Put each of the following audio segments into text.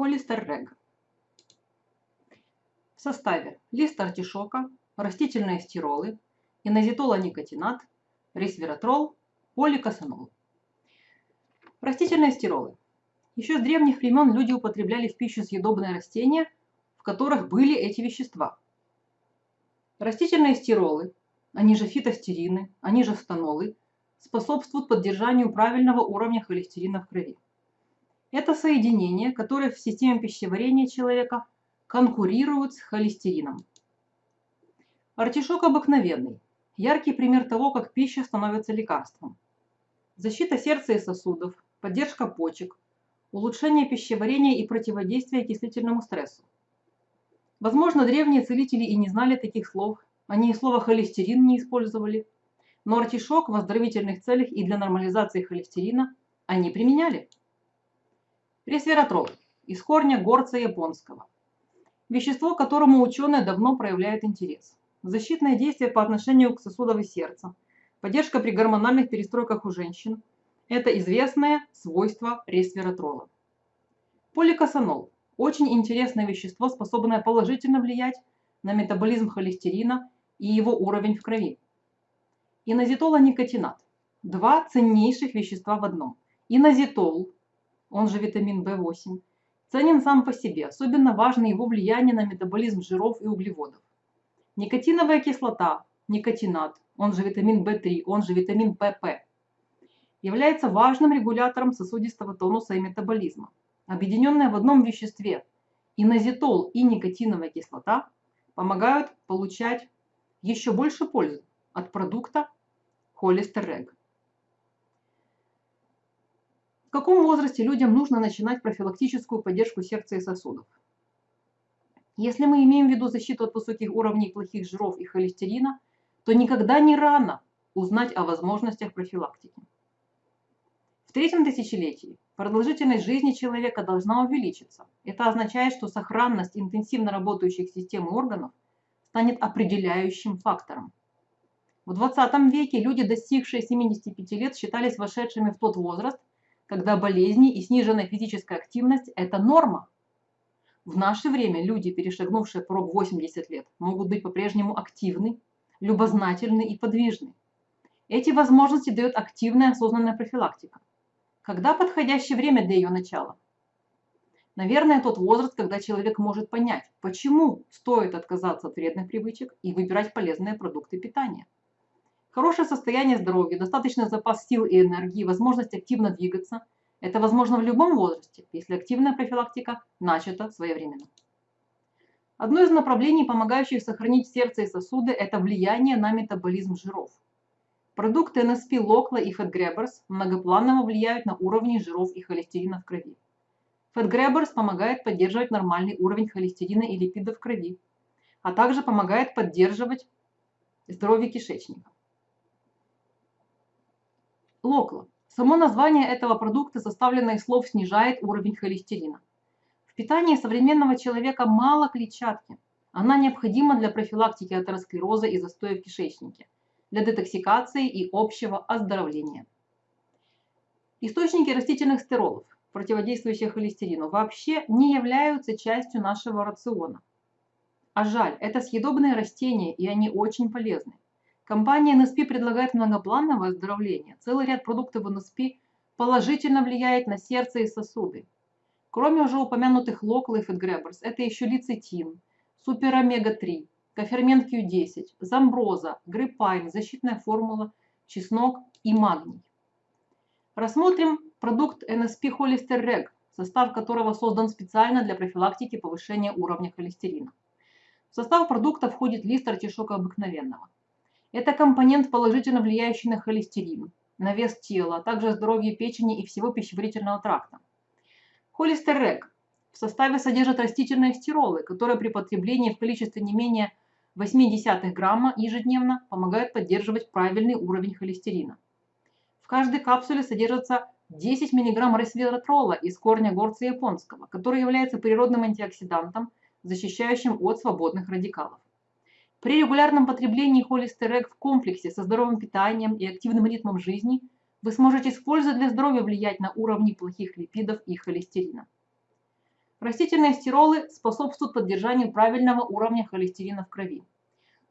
Холестеррег. В составе лист артишока, растительные стиролы, инозитолоникотинат, ресвератрол, поликосанол. Растительные стиролы. Еще с древних времен люди употребляли в пищу съедобные растения, в которых были эти вещества. Растительные стиролы, они же фитостерины, они же станолы, способствуют поддержанию правильного уровня холестерина в крови. Это соединения, которые в системе пищеварения человека конкурируют с холестерином. Артишок обыкновенный. Яркий пример того, как пища становится лекарством. Защита сердца и сосудов, поддержка почек, улучшение пищеварения и противодействие окислительному стрессу. Возможно, древние целители и не знали таких слов, они и слово холестерин не использовали, но артишок в оздоровительных целях и для нормализации холестерина они применяли. Ресвератрол из корня горца японского. Вещество, к которому ученые давно проявляют интерес. Защитное действие по отношению к сосудам и сердцу. Поддержка при гормональных перестройках у женщин. Это известное свойство ресвератрола. Поликосанол. Очень интересное вещество, способное положительно влиять на метаболизм холестерина и его уровень в крови. Инозитолоникотинат. Два ценнейших вещества в одном. Инозитол он же витамин В8, ценен сам по себе, особенно важно его влияние на метаболизм жиров и углеводов. Никотиновая кислота, никотинат, он же витамин В3, он же витамин ПП, является важным регулятором сосудистого тонуса и метаболизма. Объединенные в одном веществе инозитол и никотиновая кислота помогают получать еще больше пользы от продукта холестерег. В каком возрасте людям нужно начинать профилактическую поддержку сердца и сосудов? Если мы имеем в виду защиту от высоких уровней плохих жиров и холестерина, то никогда не рано узнать о возможностях профилактики. В третьем тысячелетии продолжительность жизни человека должна увеличиться. Это означает, что сохранность интенсивно работающих систем и органов станет определяющим фактором. В 20 веке люди, достигшие 75 лет, считались вошедшими в тот возраст, когда болезни и сниженная физическая активность – это норма. В наше время люди, перешагнувшие порог 80 лет, могут быть по-прежнему активны, любознательны и подвижны. Эти возможности дает активная осознанная профилактика. Когда подходящее время для ее начала? Наверное, тот возраст, когда человек может понять, почему стоит отказаться от вредных привычек и выбирать полезные продукты питания. Хорошее состояние здоровья, достаточный запас сил и энергии, возможность активно двигаться – это возможно в любом возрасте, если активная профилактика начата своевременно. Одно из направлений, помогающих сохранить сердце и сосуды, это влияние на метаболизм жиров. Продукты NSP Locla и FatGrabbers многопланово влияют на уровни жиров и холестерина в крови. FatGrabbers помогает поддерживать нормальный уровень холестерина и липидов в крови, а также помогает поддерживать здоровье кишечника. Локла. Само название этого продукта, составленное из слов, снижает уровень холестерина. В питании современного человека мало клетчатки. Она необходима для профилактики атеросклероза и застоя в кишечнике, для детоксикации и общего оздоровления. Источники растительных стиролов, противодействующих холестерину, вообще не являются частью нашего рациона. А жаль, это съедобные растения, и они очень полезны. Компания NSP предлагает многоплановое оздоровление. Целый ряд продуктов NSP положительно влияет на сердце и сосуды. Кроме уже упомянутых Local и Fat это еще лецитин, супер омега-3, кофермент Q10, замброза, гриппайн, защитная формула, чеснок и магний. Рассмотрим продукт NSP Hollister Reg, состав которого создан специально для профилактики повышения уровня холестерина. В состав продукта входит лист артишока обыкновенного – это компонент, положительно влияющий на холестерин, на вес тела, а также здоровье печени и всего пищеварительного тракта. Холестерек в составе содержит растительные стиролы, которые при потреблении в количестве не менее 0,8 грамма ежедневно помогают поддерживать правильный уровень холестерина. В каждой капсуле содержится 10 мг ресвератрола из корня горца японского, который является природным антиоксидантом, защищающим от свободных радикалов. При регулярном потреблении холестерек в комплексе со здоровым питанием и активным ритмом жизни вы сможете использовать для здоровья влиять на уровни плохих липидов и холестерина. Растительные стиролы способствуют поддержанию правильного уровня холестерина в крови.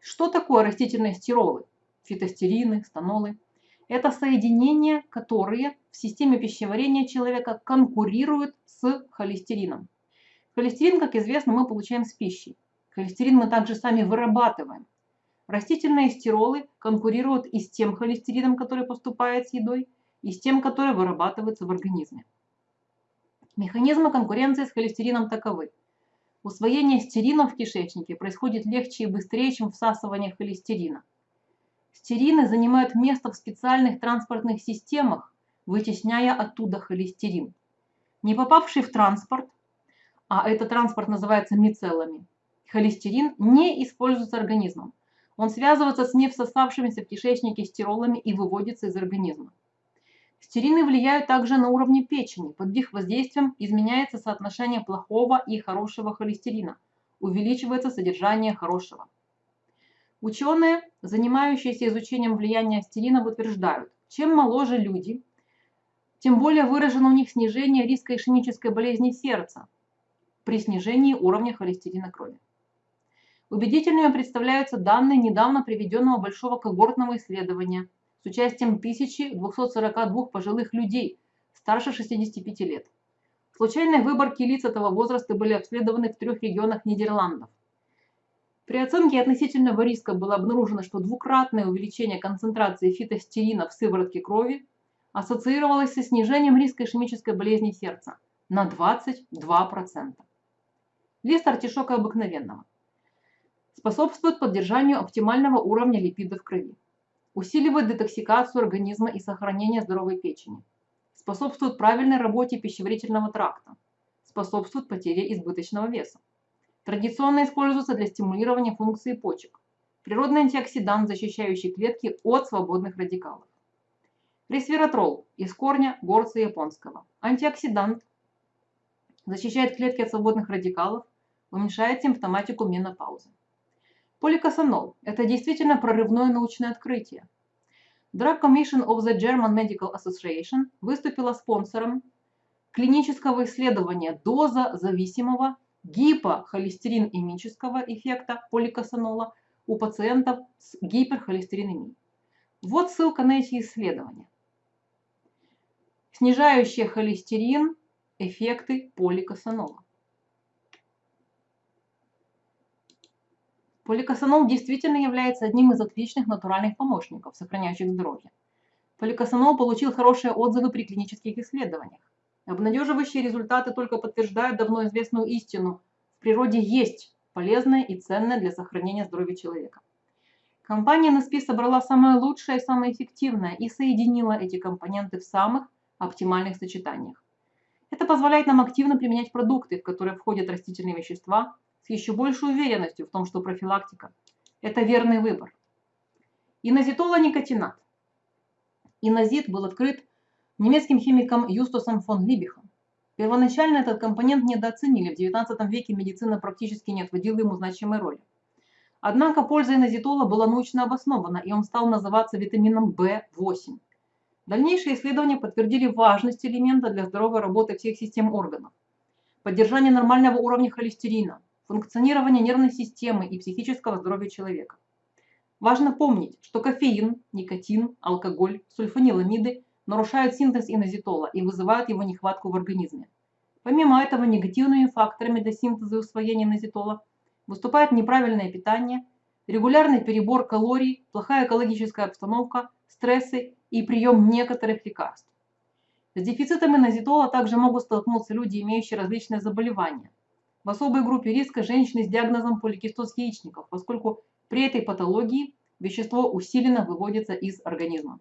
Что такое растительные стиролы? Фитостерины, станолы. Это соединения, которые в системе пищеварения человека конкурируют с холестерином. Холестерин, как известно, мы получаем с пищей. Холестерин мы также сами вырабатываем. Растительные стиролы конкурируют и с тем холестерином, который поступает с едой, и с тем, который вырабатывается в организме. Механизмы конкуренции с холестерином таковы. Усвоение стерина в кишечнике происходит легче и быстрее, чем всасывание холестерина. Стерины занимают место в специальных транспортных системах, вытесняя оттуда холестерин. Не попавший в транспорт, а этот транспорт называется мицеллами, холестерин не используется организмом. Он связывается с невсосавшимися в кишечнике стиролами и выводится из организма. Стерины влияют также на уровне печени. Под их воздействием изменяется соотношение плохого и хорошего холестерина. Увеличивается содержание хорошего. Ученые, занимающиеся изучением влияния стеринов, утверждают, чем моложе люди, тем более выражено у них снижение риска ишемической болезни сердца при снижении уровня холестерина крови. Убедительными представляются данные недавно приведенного большого когортного исследования – с участием 1242 пожилых людей старше 65 лет. В случайной выборке лиц этого возраста были обследованы в трех регионах Нидерландов. При оценке относительного риска было обнаружено, что двукратное увеличение концентрации фитостерина в сыворотке крови ассоциировалось со снижением риска ишемической болезни сердца на 22%. Лист артишока обыкновенного способствует поддержанию оптимального уровня липидов в крови усиливает детоксикацию организма и сохранение здоровой печени, способствует правильной работе пищеварительного тракта, способствует потере избыточного веса. Традиционно используется для стимулирования функции почек. Природный антиоксидант, защищающий клетки от свободных радикалов. Ресвератрол из корня горца японского. Антиоксидант защищает клетки от свободных радикалов, уменьшает симптоматику менопаузы. Поликосанол – это действительно прорывное научное открытие. Drug Commission of the German Medical Association выступила спонсором клинического исследования доза зависимого гипохолестеринемического эффекта поликосанола у пациентов с гиперхолестеринемией. Вот ссылка на эти исследования. Снижающие холестерин эффекты поликосанола. Поликосанол действительно является одним из отличных натуральных помощников, сохраняющих здоровье. Поликосанол получил хорошие отзывы при клинических исследованиях. Обнадеживающие результаты только подтверждают давно известную истину. В природе есть полезное и ценное для сохранения здоровья человека. Компания NSP собрала самое лучшее и самое эффективное и соединила эти компоненты в самых оптимальных сочетаниях. Это позволяет нам активно применять продукты, в которые входят растительные вещества, еще большей уверенностью в том, что профилактика – это верный выбор. Инозитолоникотинат. Инозит был открыт немецким химиком Юстусом фон Либихом. Первоначально этот компонент недооценили, в XIX веке медицина практически не отводила ему значимой роли. Однако польза инозитола была научно обоснована, и он стал называться витамином В8. Дальнейшие исследования подтвердили важность элемента для здоровой работы всех систем органов. Поддержание нормального уровня холестерина, функционирования нервной системы и психического здоровья человека. Важно помнить, что кофеин, никотин, алкоголь, сульфаниламиды нарушают синтез инозитола и вызывают его нехватку в организме. Помимо этого, негативными факторами для синтеза и усвоения инозитола выступает неправильное питание, регулярный перебор калорий, плохая экологическая обстановка, стрессы и прием некоторых лекарств. С дефицитом инозитола также могут столкнуться люди, имеющие различные заболевания, в особой группе риска женщины с диагнозом поликистоз яичников, поскольку при этой патологии вещество усиленно выводится из организма.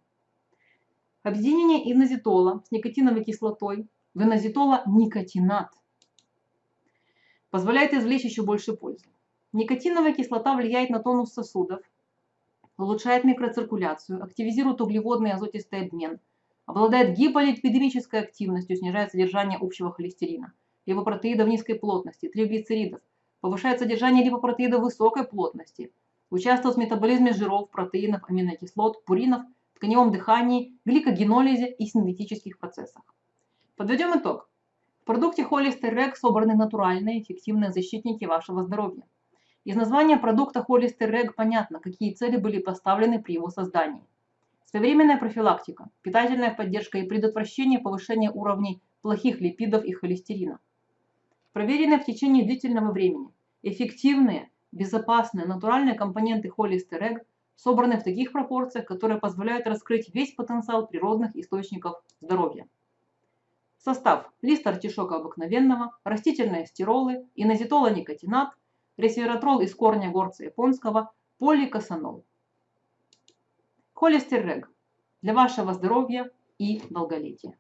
Объединение инозитола с никотиновой кислотой в инозитола-никотинат позволяет извлечь еще больше пользы. Никотиновая кислота влияет на тонус сосудов, улучшает микроциркуляцию, активизирует углеводный и азотистый обмен, обладает гиполипидемической активностью, снижает содержание общего холестерина – липопротеидов низкой плотности, триглицеридов, повышает содержание липопротеидов высокой плотности, участвует в метаболизме жиров, протеинов, аминокислот, пуринов, тканевом дыхании, гликогенолизе и синтетических процессах. Подведем итог. В продукте Холлистер Рэг собраны натуральные эффективные защитники вашего здоровья. Из названия продукта Холлистер Рэг понятно, какие цели были поставлены при его создании. Своевременная профилактика, питательная поддержка и предотвращение повышения уровней плохих липидов и холестерина. Проверенные в течение длительного времени, эффективные, безопасные, натуральные компоненты Холлистер Рэг собраны в таких пропорциях, которые позволяют раскрыть весь потенциал природных источников здоровья. Состав. Лист артишока обыкновенного, растительные стиролы, инозитолоникотинат, ресвератрол из корня горца японского, поликосанол. Холестеррег. Для вашего здоровья и долголетия.